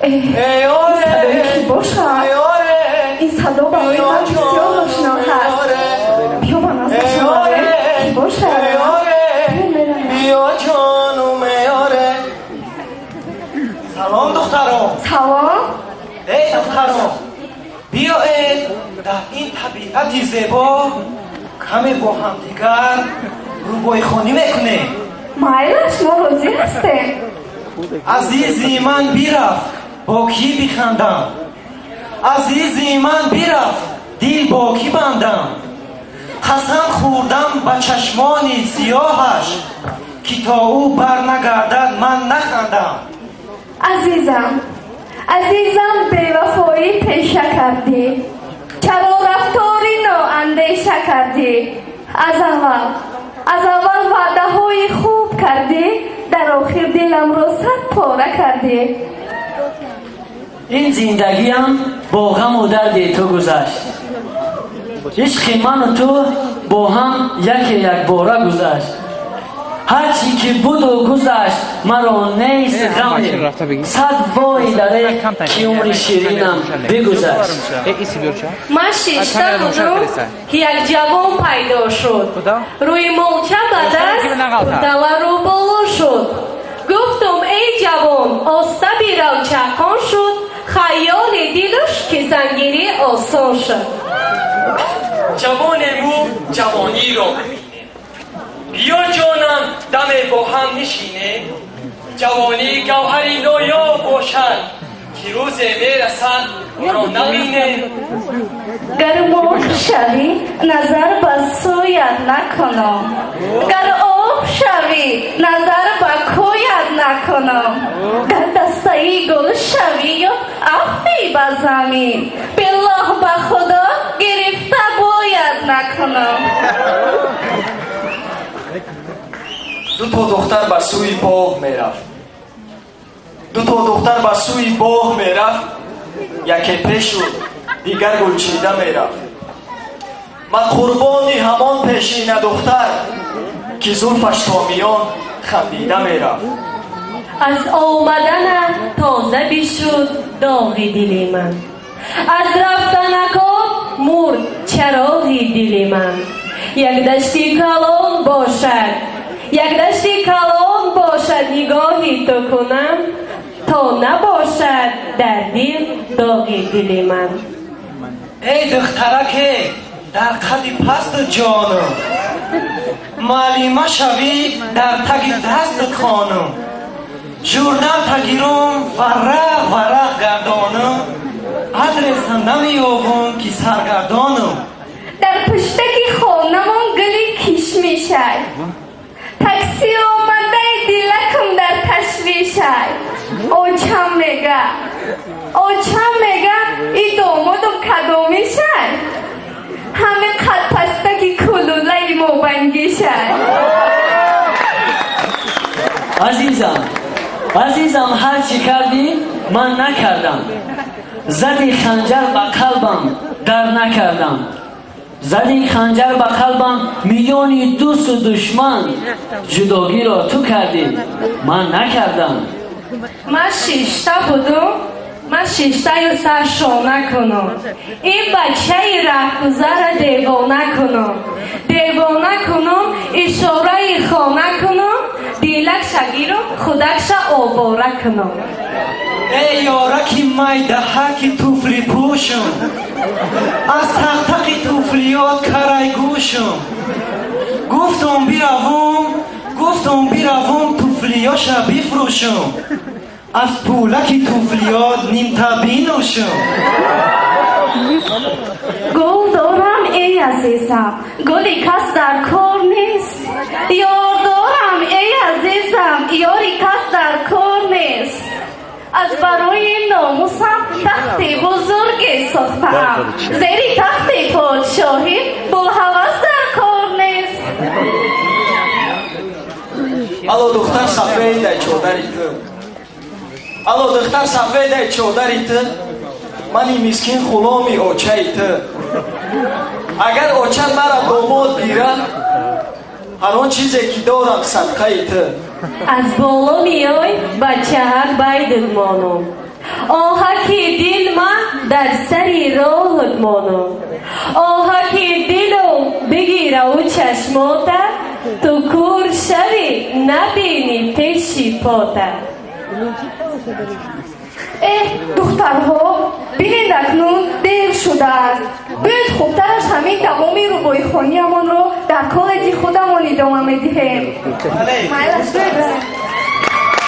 садои ки бошад ин садо барои ман бисёр ошно ҳаст биё ба назар шававе ки бошад биё ҷону меёре салом духтарон салом эй духтарон биёед дар ин табиати зебо каме бо ҳамдигар рӯбойхонӣ мекунем майлаш мо розӣ ҳастем азизи ман бирафт бо кӣ бихандам. Азизи ман бирафт дил бо кӣ бандам. Қасам хӯрдам ба чашмони сиёҳаш ки то ӯ барнагардад ман нахандам. Азизам азизам бевафоӣ пеша кардӣ. Чаро рафтори ноандеша кардӣ. Аз аввал аз аввал ваъдаҳои хуб кардӣ дар охир диламро сад пора кардӣ ин зиндагиам бо ғаму дарди ту гузашт. Ишқи ману ту бо ҳам яке якбора гузашт. Ҳарчи ки буду гузашт маро нест ғаме сад вой даре ки умри ширинам бигузашт. Ман шишта будум ки як ҷавон пайдо шуд. Рӯи молча бадаст далару боло шуд. Гуфтум эй ҷавон оста бирав чақон шуд хаёли дилуш ки зангирӣ осон шуд. Ҷавонему ҷавониро. Биё ҷонам даме бо ҳам нишинем ҷавонӣ гавҳари ноёб бошад ки рӯзе мерасад онро набинем гар мох шавӣ назар ба сӯят накунам гар об шавӣ назар ба кӯят накунам дар дастаи гул шавӣ афти ба замин. Биллоҳ ба худо гирифта бояд накунам дуто духтар ба сӯи боғ мерафт. Дуто духтар ба сӯи боғ мерафт. Яке пешу дигар гулчида мерафт. Ман қурбони ҳамон пешина духтар ки зулфаш то миён хандида мерафт аз омаданат тоза бишуд доғи дили ман. Аз рафтанакот мурд чароғи дили ман. Як дашти калон бошад як дашти калон бошад нигоҳи ту кунам то набошад дар дил доғи дили ман. Эй духтараке дар қадди пасту ҷону. Муаллима шавӣ дар таги дасту қонум журнал тагирум варақ варақ гардонум. Адреса намеёбум ки саргардонум дар пуштаки хонамон гули кишмишай такси омадаи дилакам дар ташвишай очам мега. Очам мега и домодум кадомишай ҳаме қадпастаки кулулаи мобангишай азизам азизам ҳар чӣ кардӣ ман накардам. Зади ханҷар ба қалбам дар накардам. Зади ханҷар ба қалбам миёни дӯсту душман ҷудогиро ту кардӣ. Ман накардам. Ман шишта будум ман шиштаю сар шона кунам ин бачаи раҳгузара девона кунам девона кунам ишораи хона кунам дилакша гирам худакша овора кунам. Эй ёраки майдаҳаки туфли пӯшум аз тақтақи туфлиёт карайгӯшум гуфтум биравум гуфтум биравум туфлиёша бифрӯшум. Аз пӯлаки туфлиёт нимтабинӯшум гул дорам эй азизам. Гули кас дар кор нест. Ёр дорам эй азизам ёри кас дар кор нест аз барои номусам тахти бузурге сохтаам зери тахти подшоҳӣ боҳавас дар кор нест алло духтар сафедай чодари ту алло духтар сафедай чодари ту мани мискин ғуломи очаи ту агар оча мара домод гирад ҳар он чизе ки дорам садқаи ту аз боло миёй ба чаҳак байдид монум оҳаки дил ман дар сари роҳат монад оҳаки дилу бигираву чашмота ту кур шавӣ набинӣ пеши пота. Эҳ духтарҳо шудааст бояд хубтараш ҳамин тамоми рубоихониамонро дар коллеҷи худамон идома медиҳем